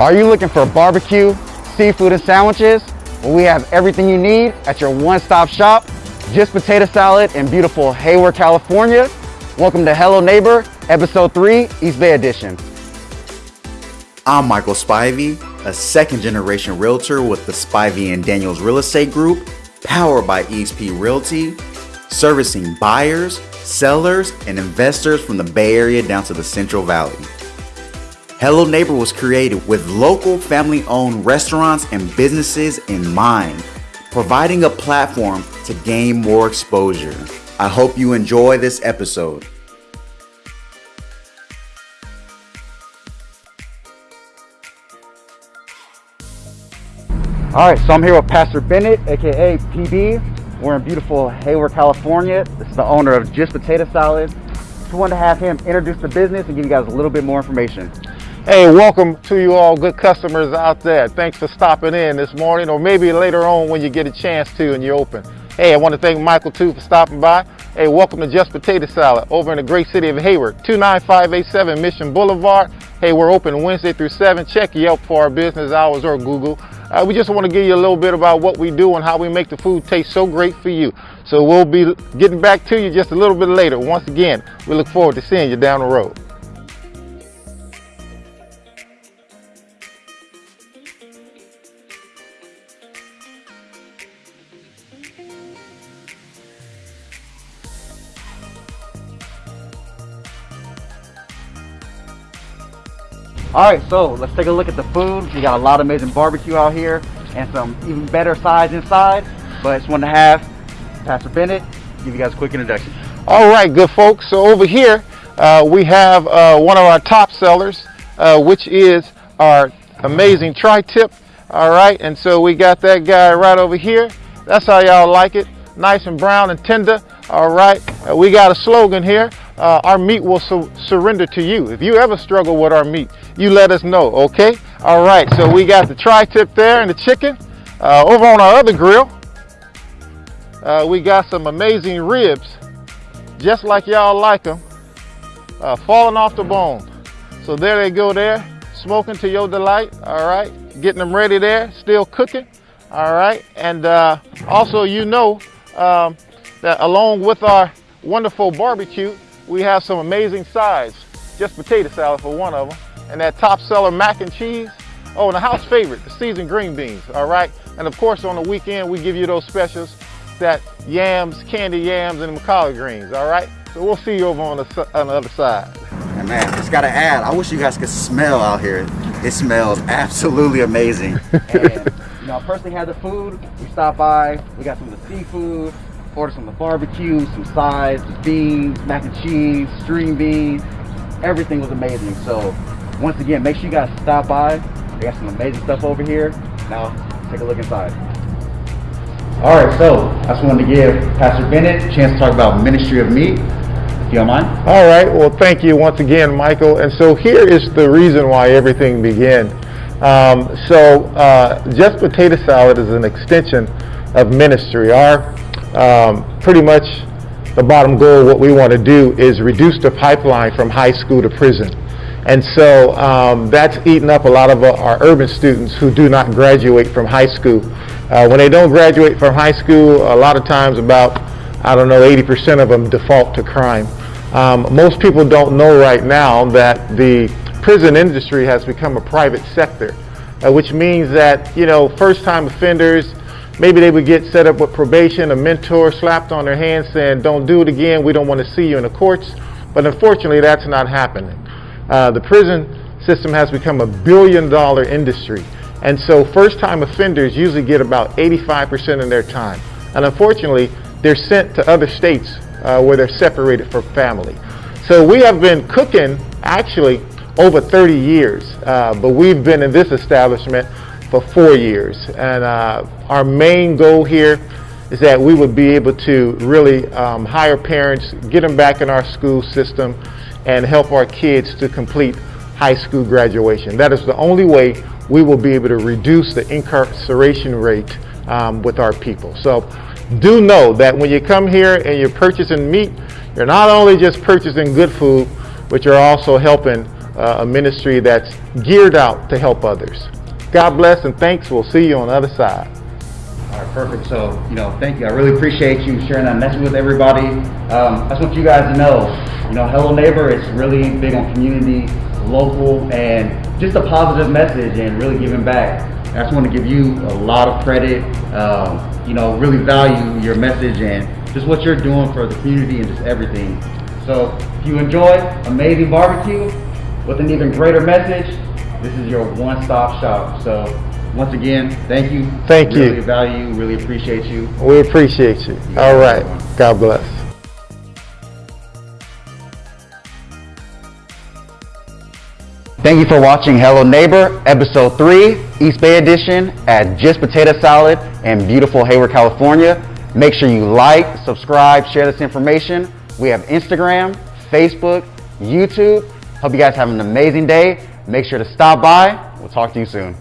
Are you looking for barbecue, seafood, and sandwiches? Well, we have everything you need at your one-stop shop, Just Potato Salad in beautiful Hayward, California. Welcome to Hello Neighbor, Episode 3, East Bay Edition. I'm Michael Spivey, a second generation realtor with the Spivey and Daniels Real Estate Group, powered by EXP Realty, servicing buyers, sellers, and investors from the Bay Area down to the Central Valley. Hello Neighbor was created with local family owned restaurants and businesses in mind, providing a platform to gain more exposure. I hope you enjoy this episode. All right, so I'm here with Pastor Bennett, aka PB. We're in beautiful Hayward, California. This is the owner of Just Potato Salad. Just wanted to have him introduce the business and give you guys a little bit more information. Hey, welcome to you all good customers out there. Thanks for stopping in this morning or maybe later on when you get a chance to and you're open. Hey, I want to thank Michael too for stopping by. Hey, welcome to Just Potato Salad over in the great city of Hayward, 29587 Mission Boulevard. Hey, we're open Wednesday through 7. Check Yelp for our business hours or Google. Uh, we just want to give you a little bit about what we do and how we make the food taste so great for you. So we'll be getting back to you just a little bit later. Once again, we look forward to seeing you down the road. All right, so let's take a look at the food. We got a lot of amazing barbecue out here and some even better sides inside. But it's just wanted to have Pastor Bennett give you guys a quick introduction. All right, good folks. So over here, uh, we have uh, one of our top sellers, uh, which is our amazing tri-tip. All right, and so we got that guy right over here. That's how y'all like it, nice and brown and tender. All right, uh, we got a slogan here. Uh, our meat will su surrender to you. If you ever struggle with our meat, you let us know, okay? All right, so we got the tri-tip there and the chicken. Uh, over on our other grill, uh, we got some amazing ribs, just like y'all like them, uh, falling off the bone. So there they go there, smoking to your delight, all right? Getting them ready there, still cooking, all right? And uh, also, you know um, that along with our wonderful barbecue, we have some amazing sides. Just potato salad for one of them. And that top seller mac and cheese. Oh, and a house favorite, the seasoned green beans, all right? And of course, on the weekend, we give you those specials, that yams, candy yams, and the collard greens, all right? So we'll see you over on the, on the other side. And man, just gotta add, I wish you guys could smell out here. It smells absolutely amazing. And, you know, I personally had the food. We stopped by, we got some of the seafood, ordered some of the barbecue, some sides, beans, mac and cheese, string beans. Everything was amazing. So once again, make sure you guys stop by. They got some amazing stuff over here. Now, take a look inside. All right, so I just wanted to give Pastor Bennett a chance to talk about Ministry of Meat, if you don't mind. All right, well, thank you once again, Michael. And so here is the reason why everything began. Um, so uh, Just Potato Salad is an extension of ministry. Our um, pretty much the bottom goal, what we want to do is reduce the pipeline from high school to prison. And so um, that's eating up a lot of our urban students who do not graduate from high school. Uh, when they don't graduate from high school, a lot of times about, I don't know, 80% of them default to crime. Um, most people don't know right now that the prison industry has become a private sector, uh, which means that, you know, first-time offenders, maybe they would get set up with probation, a mentor slapped on their hand saying, don't do it again, we don't want to see you in the courts. But unfortunately, that's not happening. Uh, the prison system has become a billion dollar industry. And so first time offenders usually get about 85% of their time. And unfortunately, they're sent to other states uh, where they're separated from family. So we have been cooking actually over 30 years, uh, but we've been in this establishment for four years. And uh, our main goal here is that we would be able to really um, hire parents, get them back in our school system, and help our kids to complete high school graduation. That is the only way we will be able to reduce the incarceration rate um, with our people. So do know that when you come here and you're purchasing meat, you're not only just purchasing good food, but you're also helping uh, a ministry that's geared out to help others. God bless and thanks. We'll see you on the other side. All right, perfect. So, you know, thank you. I really appreciate you sharing that message with everybody. Um, I just want you guys to know, you know, Hello Neighbor is really big on community, local, and just a positive message and really giving back. I just want to give you a lot of credit, um, you know, really value your message and just what you're doing for the community and just everything. So if you enjoy amazing barbecue with an even greater message, this is your one-stop shop. So once again, thank you. Thank you. Really value you, really appreciate you. We appreciate you. All right. God bless. Thank you for watching Hello Neighbor, Episode 3, East Bay Edition at Just Potato Salad in beautiful Hayward, California. Make sure you like, subscribe, share this information. We have Instagram, Facebook, YouTube. Hope you guys have an amazing day. Make sure to stop by. We'll talk to you soon.